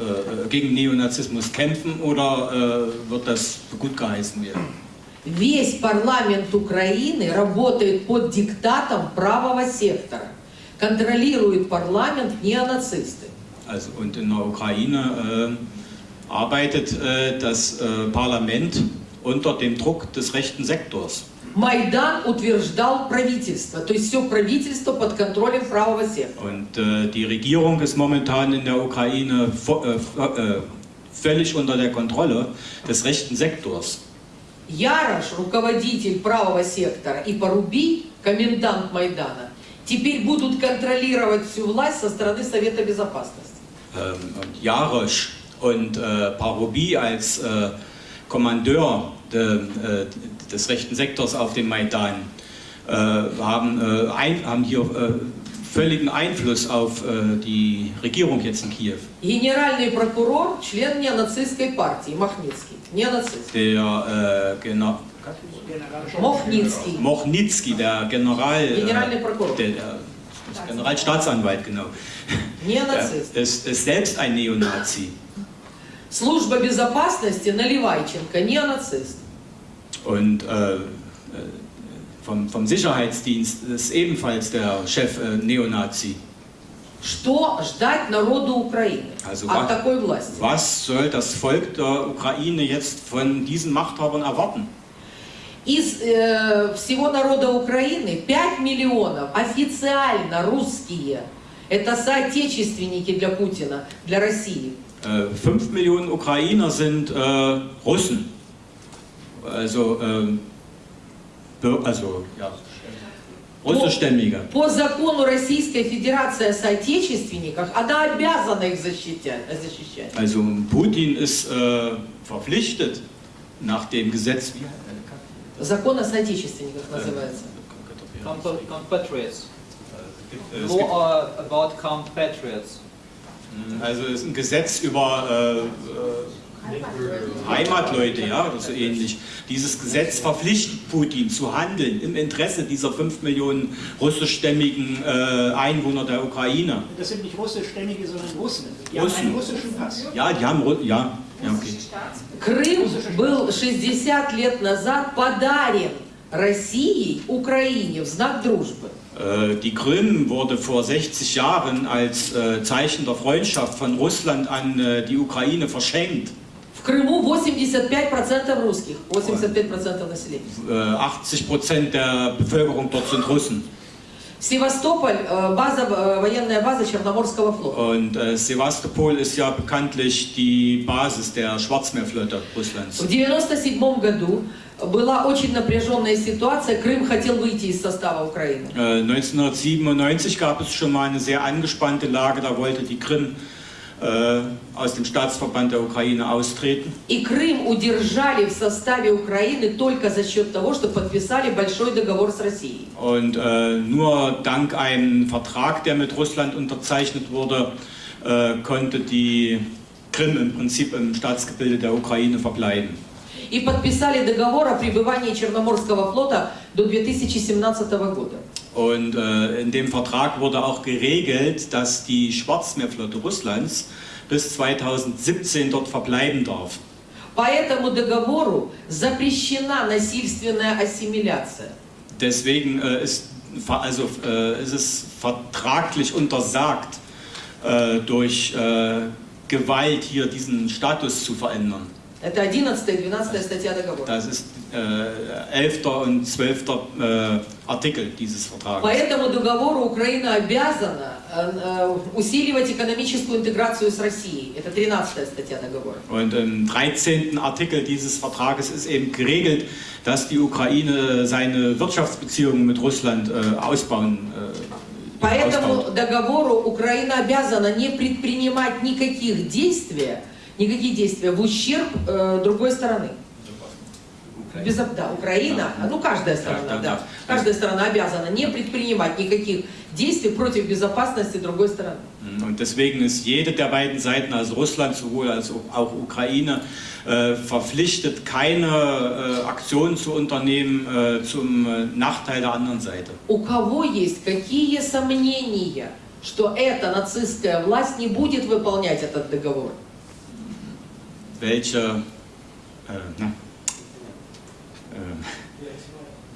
äh, gegen Neonazismus kämpfen oder äh, wird das gut geheißen werden? Весь парламент Украины работает под диктатом правого сектора. Контролирует парламент неонацисты. Also, und in der Ukraine äh, arbeitet äh, das äh, Parlament unter dem Druck des rechten Sektors. Майдан утверждал правительство, то есть все правительство под контролем правого сектора. Und äh, die Regierung ist momentan in der Ukraine äh, vo- äh, völlig unter der Kontrolle des rechten Sektors. Ярош, руководитель правого сектора, и Поруби, комендант Майдана, теперь будут контролировать всю власть со стороны Совета Безопасности. Ähm, und Jarosch und äh, Parubi als äh, Kommandeur de, äh, des rechten Sektors auf dem Maidan äh, haben, äh, ein, haben hier äh, völligen Einfluss auf äh, die Regierung jetzt in Kiew. Генеральный прокурор, член неонацистской партии, Махницкий. Неонацист. Der äh, Gena Мохницкий. Mochnitsky, der General, Генеральный äh, прокурор. der, der das Generalstaatsanwalt, genau, Неонацист. der ist, ist selbst ein Neonazi. Служба безопасности Наливайченко, неонацист. Und äh, äh, vom, vom Sicherheitsdienst ist ebenfalls der Chef äh, Neonazi. Что ждать народу Украины Also от wa- такой власти? Was soll das Volk der Ukraine jetzt von diesen Machthabern erwarten? Из э, всего народа Украины 5 миллионов официально русские. Это соотечественники для Путина, для России. Äh, fünf Millionen Ukrainer sind äh, Russen. Also, ähm, Bür- also ja, russischstämmige. По закону Российской Федерации о соотечественниках она обязана их защищать. защищать. Also Putin ist äh, verpflichtet nach dem Gesetz, wie äh, Закон о соотечественниках называется. Compa- compatriots. äh, es Law gibt, uh, about compatriots. also es ist ein Gesetz über äh, äh, Heimatleute, ja, oder so ähnlich. Dieses Gesetz verpflichtet Putin zu handeln im Interesse dieser 5 Millionen russischstämmigen äh, Einwohner der Ukraine. Das sind nicht russischstämmige, sondern Russen. Die Russen. haben einen russischen Pass. Ja, die haben, Ru- ja, ja, okay. Крым был 60 лет назад подарен Россией Украине в знак дружбы. Äh, Die Krim wurde vor 60 Jahren als äh, Zeichen der Freundschaft von Russland an äh, die Ukraine verschenkt. В Крыму 85% русских, 85% населения. Äh, 80 Prozent der Bevölkerung dort sind Russen. Севастополь, э, база, э, военная база Черноморского флота. Und äh, Sevastopol ist ja bekanntlich die Basis der Schwarzmeerflotte Russlands. В 1997 году была очень напряженная ситуация, Крым хотел выйти из состава Украины. Äh, 1997 gab es schon mal eine sehr angespannte Lage, da wollte die Krim äh, aus dem Staatsverband der Ukraine austreten. И Крым удержали в составе Украины только за счет того, что подписали большой договор с Россией. Und äh, nur dank einem Vertrag, der mit Russland unterzeichnet wurde, äh, konnte die Krim im Prinzip im Staatsgebilde der Ukraine verbleiben. И подписали договор о пребывании Черноморского флота до 2017 года. Und äh, in dem Vertrag wurde auch geregelt, dass die Schwarzmeerflotte Russlands bis 2017 dort verbleiben darf. По этому договору запрещена насильственная ассимиляция. Deswegen äh, ist, ver- also, äh, ist es vertraglich untersagt, äh, durch äh, Gewalt hier diesen Status zu verändern. Это 11 и 12 статья договора. Das ist äh, 11. und 12. Äh, Artikel dieses По Vertrages. этому договору Украина обязана э, э, усиливать экономическую интеграцию с Россией. Это 13 статья договора. Und im 13. Artikel dieses Vertrages ist eben geregelt, dass die Ukraine seine Wirtschaftsbeziehungen mit Russland äh, ausbauen. Äh, По этому договору Украина обязана не предпринимать никаких действий, никаких действий в ущерб э, другой стороны. Безо- Да, Украина, ну каждая сторона, Да, да, да, да. каждая сторона обязана не предпринимать никаких действий против безопасности другой стороны. Und deswegen ist jede der beiden Seiten, also Russland sowohl als auch Ukraine, äh, verpflichtet, keine äh, Aktionen zu unternehmen äh, zum äh, Nachteil der anderen Seite. У кого есть какие сомнения, что эта нацистская власть не будет выполнять этот договор? welche, äh, na, äh,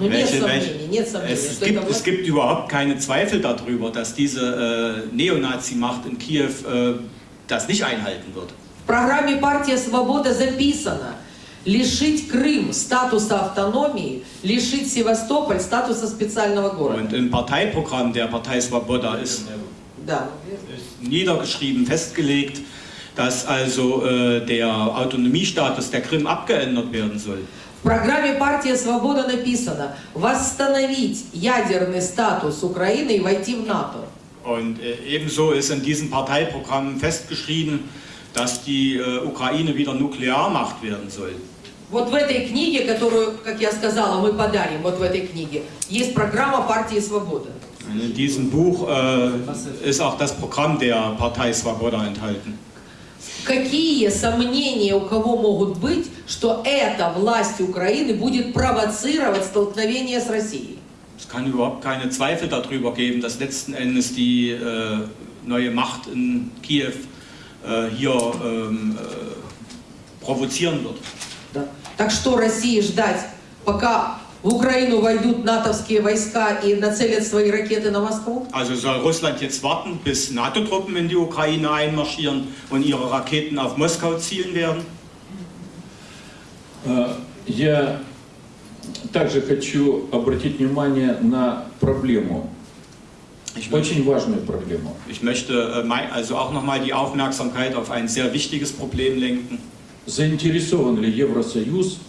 Ну, нет welche, сомнений, welche, нет сомнений, es, что gibt, это es власть- gibt überhaupt keine Zweifel darüber, dass diese äh, Neonazi-Macht in Kiew äh, das nicht einhalten wird. В программе «Партия Свобода» записано лишить Крым статуса автономии, лишить Севастополь статуса специального города. Und im Parteiprogramm der Partei Svoboda ist Да. niedergeschrieben, festgelegt, dass also äh, der Autonomiestatus der Krim abgeändert werden soll. В программе «Партия Свобода» написано восстановить ядерный статус Украины и войти в НАТО. Und äh, ebenso ist in diesem Parteiprogramm festgeschrieben, dass die äh, Ukraine wieder Nuklearmacht werden soll. Вот в этой книге, которую, как я сказала, мы подарим, вот в этой книге, есть программа «Партии Свобода». Und in diesem Buch äh, ist auch das Programm der Partei Svoboda enthalten. Какие сомнения у кого могут быть, что эта власть Украины будет провоцировать столкновение с Россией? Es kann überhaupt keine Zweifel darüber geben, dass letzten Endes die äh, neue Macht in Kiew äh, hier ähm, äh, provozieren wird. Да. Так что России ждать, пока в Украину войдут натовские войска и нацелят свои ракеты на Москву? Also soll Russland jetzt warten, bis NATO-Truppen in die Ukraine einmarschieren und ihre Raketen auf Moskau zielen werden? Э, Я также хочу обратить внимание на проблему, Ich möchte, очень важную проблему. ich möchte äh, also auch nochmal die Aufmerksamkeit auf ein sehr wichtiges Problem lenken. Заинтересован ли Евросоюз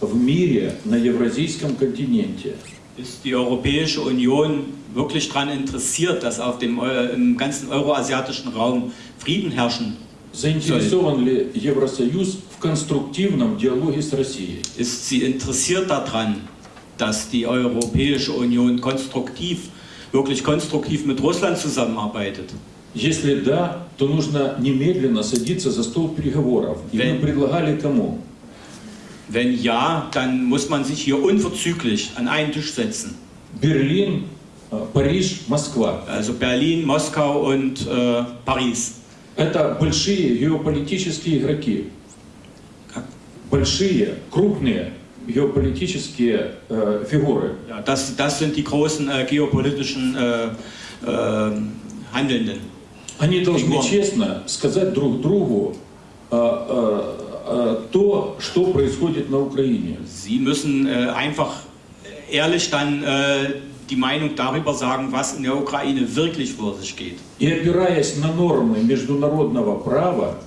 в мире на евразийском континенте? Ist die Europäische Union wirklich daran interessiert, dass auf dem im ganzen euroasiatischen Raum Frieden herrschen? Заинтересован ли Евросоюз в конструктивном диалоге с Россией? Ist sie interessiert daran, dass die Europäische Union konstruktiv, wirklich konstruktiv mit Russland zusammenarbeitet? Если да, то нужно немедленно садиться за стол переговоров. И мы предлагали кому? Wenn ja, dann muss man sich hier unverzüglich an einen Tisch setzen. Берлин, э, Париж, Москва. Also Berlin, Moskau und äh, Paris. Это большие геополитические игроки. Как? Большие, крупные геополитические э, фигуры. Ja, das, das sind die großen äh, geopolitischen äh, äh, Handelnden. Они должны Фигура. честно сказать друг другу э, э, э, то, что происходит на Украине. Sie müssen äh, einfach ehrlich dann äh, die Meinung darüber sagen, was in der Ukraine wirklich vor sich geht. И опираясь на нормы международного права,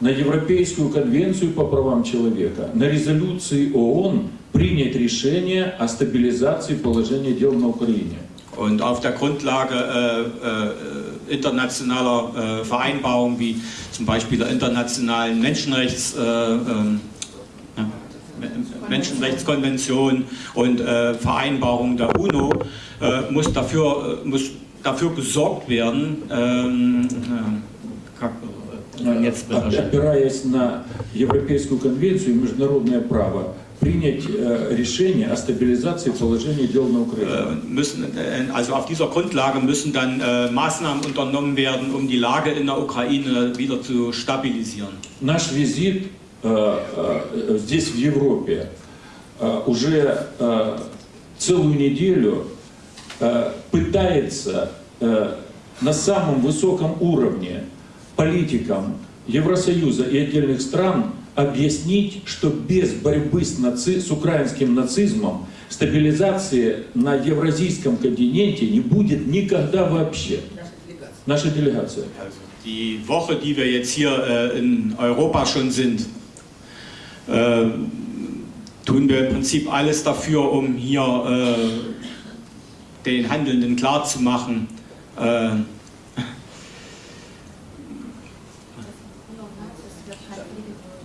на Европейскую конвенцию по правам человека, на резолюции ООН, принять решение о стабилизации положения дел на Украине. Und auf der Grundlage äh, äh, internationaler äh, Vereinbarungen wie zum Beispiel der internationalen Menschenrechts, äh, ähm, ja, Menschenrechtskonvention und äh, Vereinbarungen der UNO äh, muss, dafür, äh, muss dafür gesorgt werden. Ähm, äh, как, äh, jetzt Оп- Опираясь на Европейскую конвенцию и международное право, принять э, решение о стабилизации положения дел на Украине. Äh, müssen, äh, also auf dieser Grundlage müssen dann äh, Maßnahmen unternommen werden, um die Lage in der Ukraine wieder zu stabilisieren. Наш визит э, э, здесь, в Европе, уже целую неделю пытается на самом высоком уровне политикам Евросоюза и отдельных стран объяснить, что без борьбы с, наци- с украинским нацизмом стабилизации на евразийском континенте не будет никогда вообще. Наша делегация. Die Woche, die wir jetzt hier äh, in Europa schon sind, äh, tun wir im Prinzip alles dafür, um hier äh, den Handelnden klarzumachen, äh,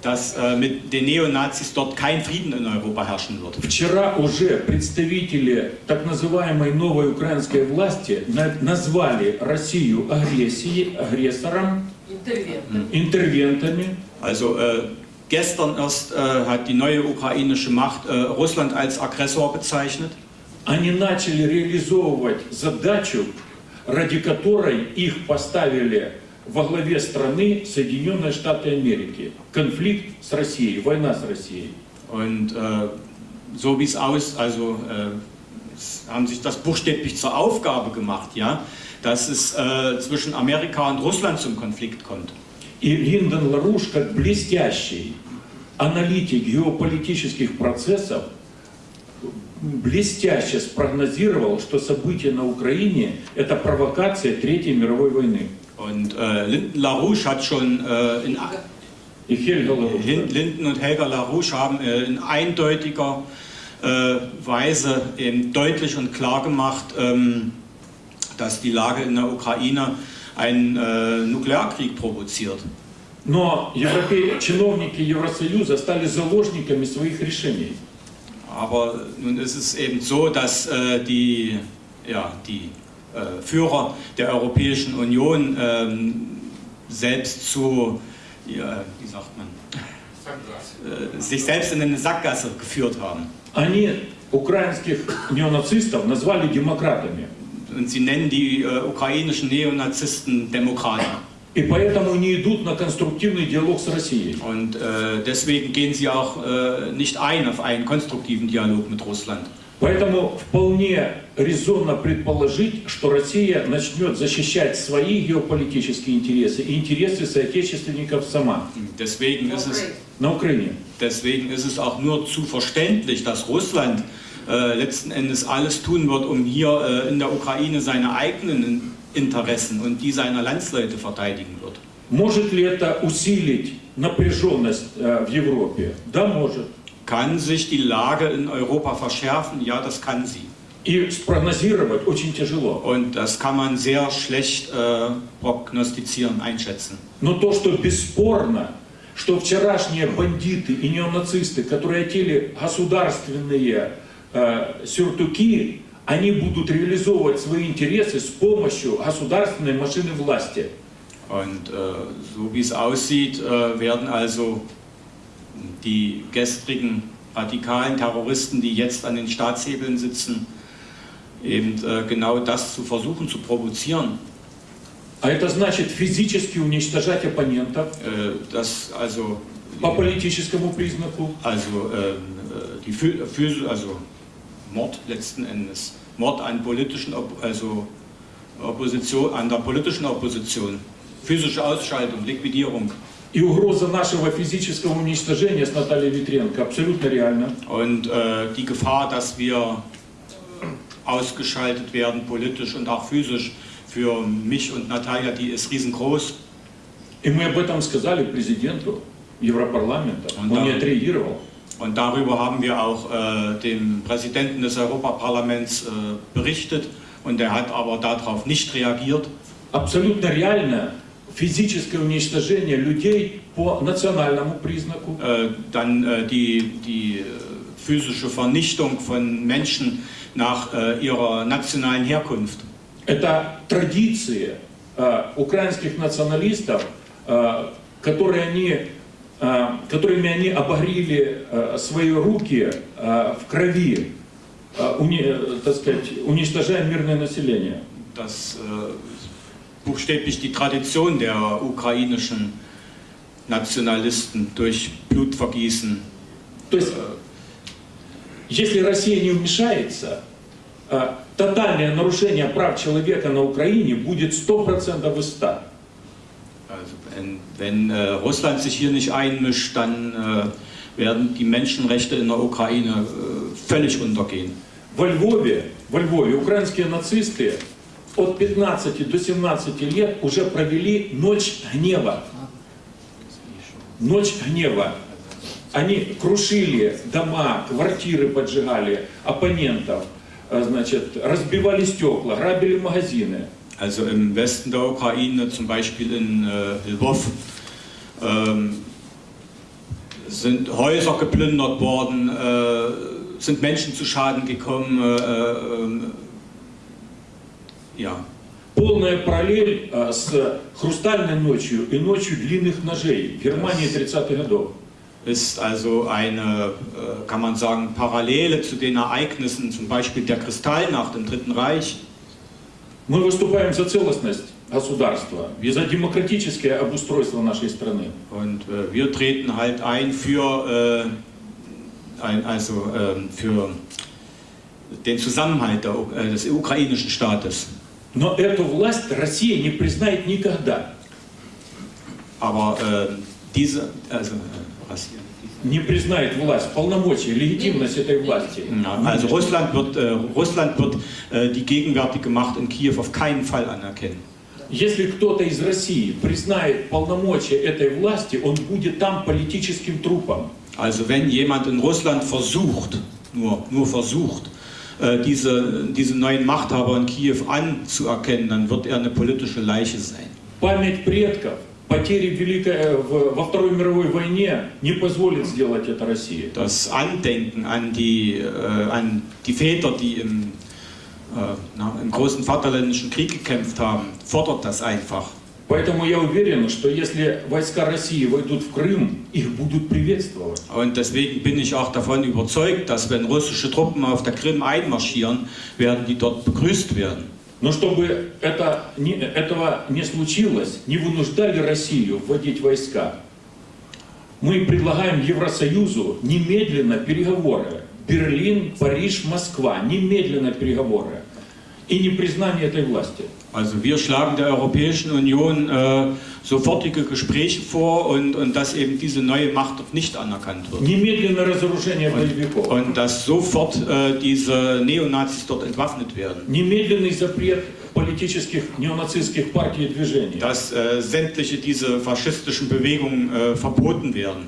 dass äh, mit den Neonazis dort kein Frieden in Europa herrschen wird. Вчера уже представители так называемой новой украинской власти на- назвали Россию агрессией, агрессором, Интервент. интервентами. Also äh, gestern erst äh, hat die neue ukrainische Macht äh, Russland als Aggressor bezeichnet. Они начали реализовывать задачу, ради которой их поставили во главе страны Соединенные Штаты Америки. Конфликт с Россией, война с Россией. Und äh, so wie es aus, also äh, haben sich das buchstäblich zur Aufgabe gemacht, ja, dass es äh, zwischen Amerika und Russland zum Konflikt kommt. И Линдон Ларуш, как блестящий аналитик геополитических процессов, блестяще спрогнозировал, что события на Украине – это провокация Третьей мировой войны. Und äh, Linden LaRouche hat schon äh, in, И Хельга Ларуш. Lin- Linden und Helga LaRouche haben äh, in eindeutiger äh, Weise eben deutlich und klar gemacht, ähm, dass die Lage in der Ukraine einen äh, Nuklearkrieg provoziert. Но европе... чиновники Евросоюза стали заложниками своих решений. Aber nun ist es eben so, dass äh, die, ja, die äh, Führer der Europäischen Union ähm, selbst zu, ja, wie sagt man, äh, sich selbst in eine Sackgasse geführt haben. Они украинских неонацистов назвали демократами. Und sie nennen die äh, ukrainischen Neonazisten Demokraten. И поэтому не идут на конструктивный диалог с Россией. Und äh, deswegen gehen sie auch äh, nicht ein auf einen konstruktiven Dialog mit Russland. Поэтому вполне резонно предположить, что Россия начнет защищать свои геополитические интересы и интересы соотечественников сама Deswegen ist es, на Украине. deswegen ist es auch nur zu verständlich, dass Russland äh, letzten Endes alles tun wird, um hier äh, in der Ukraine seine eigenen Interessen und die seiner Landsleute verteidigen wird. Может ли это усилить напряженность э, в Европе? Да, может. Kann sich die Lage in Europa verschärfen? Ja, das kann sie. И спрогнозировать очень тяжело. Und das kann man sehr schlecht äh, prognostizieren, einschätzen. Но то, что бесспорно, что вчерашние бандиты и неонацисты, которые одели государственные э, сюртуки, они будут реализовывать свои интересы с помощью государственной машины власти. Und äh, so wie es aussieht, äh, werden also die gestrigen radikalen Terroristen, die jetzt an den Staatshebeln sitzen, eben äh, genau das zu versuchen zu provozieren. А это значит физически уничтожать оппонентов Äh, das also, по политическому признаку, also ähm, äh, die Phys Phys also Mord letzten Endes, Mord an politischen, Op also Opposition, an der politischen Opposition, physische Ausschaltung, Liquidierung. и угроза нашего физического уничтожения с Натальей Витренко абсолютно реальна. Und äh, die Gefahr, dass wir ausgeschaltet werden, politisch und auch physisch, für mich und Natalia, die ist riesengroß. И мы об этом сказали президенту Европарламента. Он Он не да. отреагировал. Und darüber haben wir auch äh, dem Präsidenten des Europaparlaments äh, berichtet und er hat aber darauf nicht reagiert. Абсолютно реально физическое уничтожение людей по национальному признаку. Äh, dann äh, die, die äh, physische Vernichtung von Menschen nach äh, ihrer nationalen Herkunft. Это традиции э, украинских националистов, э, которые они, э, которыми они обогрели свои руки в крови, уни- так сказать, уничтожая мирное население. Das äh, buchstäblich die Tradition der ukrainischen Nationalisten durch Blutvergießen. То есть, если Россия не вмешается, э, тотальное нарушение прав человека на Украине будет 100% из 100. Also wenn, wenn äh, Russland sich hier nicht einmischt, dann äh, werden die Menschenrechte in der Ukraine äh, völlig untergehen. Во Львове, во Львове украинские нацисты от 15 до 17 лет уже провели ночь гнева. Ночь гнева. Они крушили дома, квартиры поджигали оппонентов, э, значит, разбивали стекла, грабили магазины. Also im Westen der Ukraine, zum Beispiel in äh, Lwów, ähm, sind Häuser geplündert worden, äh, sind Menschen zu Schaden gekommen. Äh, äh, ähm, ja, Полная параллель э, с «Хрустальной ночью» и «Ночью длинных ножей» в Германии 30-х годов. ist also eine, äh, kann man sagen, Parallele zu den Ereignissen, zum Beispiel der Kristallnacht im Dritten Reich. Мы выступаем за целостность государства, за демократическое обустройство нашей страны. Und äh, wir treten halt ein für, äh, ein, also, ähm, für den Zusammenhalt der, U- äh, des ukrainischen Staates. Но эту власть Россия не признает никогда. Aber äh, diese, also, hier? Не признает власть, полномочия, легитимность этой власти. Also Russland wird, äh, Russland wird äh, die gegenwärtige Macht in Kiew auf keinen Fall anerkennen. Если кто-то из России признает полномочия этой власти, он будет там политическим трупом. Also wenn jemand in Russland versucht, nur, nur versucht, diese, diese neuen Machthaber in Kiew anzuerkennen, dann wird er eine politische Leiche sein. Память предков, потери в Великой, э, в- во Второй мировой войне не позволит сделать это России. Das Andenken an die, äh, an die Väter, die im, äh, na, im großen Vaterländischen Krieg gekämpft haben, fordert das einfach. Поэтому я уверен, что если войска России войдут в Крым, их будут приветствовать. Und deswegen bin ich auch davon überzeugt, dass wenn russische Truppen auf der Krim einmarschieren, werden die dort begrüßt werden. Но чтобы это не- этого не случилось, не вынуждали Россию вводить войска, мы предлагаем Евросоюзу немедленно переговоры. Берлин, Париж, Москва, немедленно переговоры. И непризнание этой власти. Also wir schlagen der Europäischen Union äh, sofortige Gespräche vor und, und dass eben diese neue Macht nicht anerkannt wird. Und, und dass sofort äh, diese Neonazis dort entwaffnet werden. Dass äh, sämtliche diese faschistischen Bewegungen äh, verboten werden.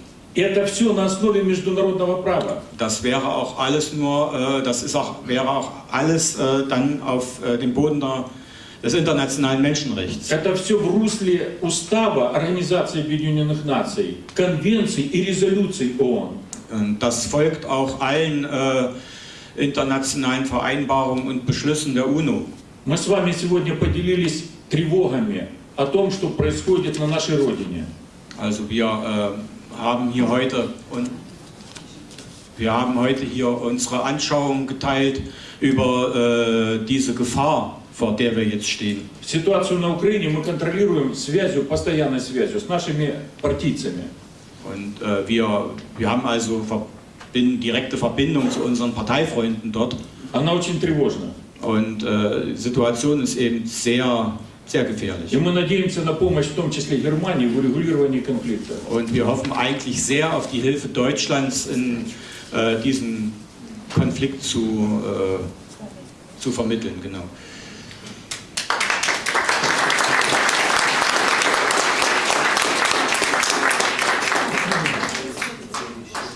Das wäre auch alles nur, äh, das ist auch, wäre auch alles äh, dann auf äh, dem Boden der des internationalen Menschenrechts. Это все в русле устава Организации Объединенных Наций, конвенций и резолюций ООН. Und das folgt auch allen äh, internationalen Vereinbarungen und Beschlüssen der UNO. Мы с вами сегодня поделились тревогами о том, что происходит на нашей Родине. Also wir äh, haben hier heute und wir haben heute hier unsere Anschauungen geteilt über äh, diese Gefahr, vor der wir jetzt stehen. Ситуацию на Украине мы контролируем связью, постоянной связью с нашими партийцами. Und äh, wir, wir haben also verbin direkte Verbindung zu unseren Parteifreunden dort. Она очень тревожна. Und äh, die Situation ist eben sehr, sehr gefährlich. И мы надеемся на помощь, в том числе Германии, в урегулировании конфликта. Und wir hoffen eigentlich sehr auf die Hilfe Deutschlands in äh, diesem Konflikt zu, äh, zu vermitteln. Genau.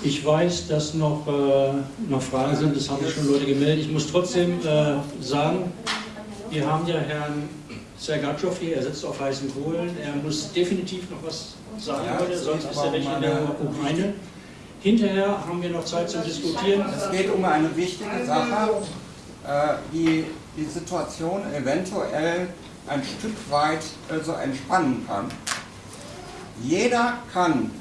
Ich weiß, dass noch, äh, noch Fragen sind, das haben schon Leute gemeldet. Ich muss trotzdem äh, sagen, wir haben ja Herrn Sergatschow hier, er sitzt auf heißen Kohlen. Er muss definitiv noch was sagen heute, sonst ist er weg in der Ukraine. Hinterher haben wir noch Zeit zum Diskutieren. Es geht um eine wichtige Sache, äh, die die Situation eventuell ein Stück weit also entspannen kann. Jeder kann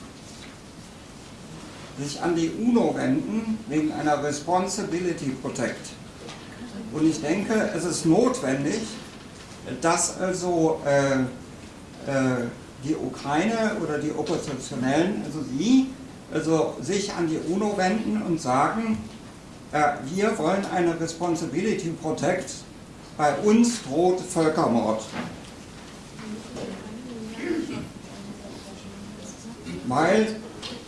sich an die UNO wenden wegen einer Responsibility Protect. Und ich denke, es ist notwendig, dass also äh, äh, die Ukraine oder die Oppositionellen, also sie, also sich an die UNO wenden und sagen, äh, wir wollen eine Responsibility Protect, bei uns droht Völkermord. Weil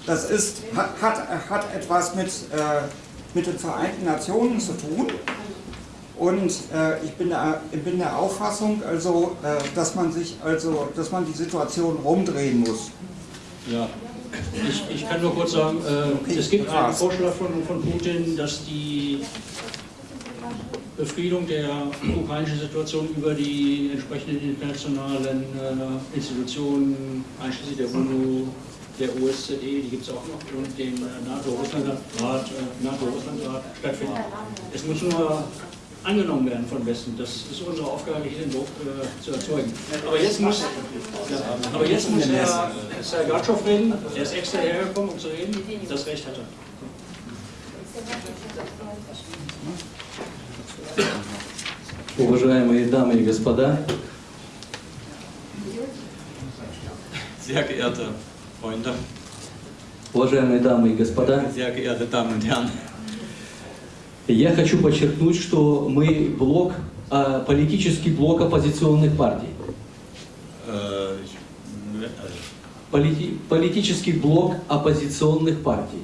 das ist, hat, hat, hat etwas mit, äh, mit den Vereinten Nationen zu tun. Und äh, ich bin der, bin der Auffassung, also, äh, dass man sich, also, dass man die Situation rumdrehen muss. Ja, ich, ich kann nur kurz sagen, äh, es gibt einen Vorschlag von, von Putin, dass die Befriedung der ukrainischen Situation über die entsprechenden internationalen äh, Institutionen, einschließlich der UNO, der OSZE, die gibt es auch noch, und dem äh, NATO-Russland-Rat äh, NATO stattfindet. Es muss nur angenommen werden von Westen. Das ist unsere Aufgabe, hier den Druck äh, zu erzeugen. Aber jetzt muss, aber jetzt muss Herr Sergatschow reden. Er ist extra hergekommen, um zu reden. Das Recht hat er. Уважаемые дамы и господа, Sehr geehrte Freunde, Уважаемые дамы и господа, sehr geehrte Damen und Herren, я хочу подчеркнуть, что мы блок, а, политический блок оппозиционных партий. äh, Полити- политический блок оппозиционных партий.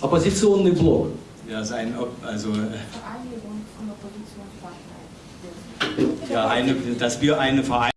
Оппозиционный блок. ja, sein, also, Vereinigung von Oppositionsparteien. ja, eine, dass wir eine Vereinigung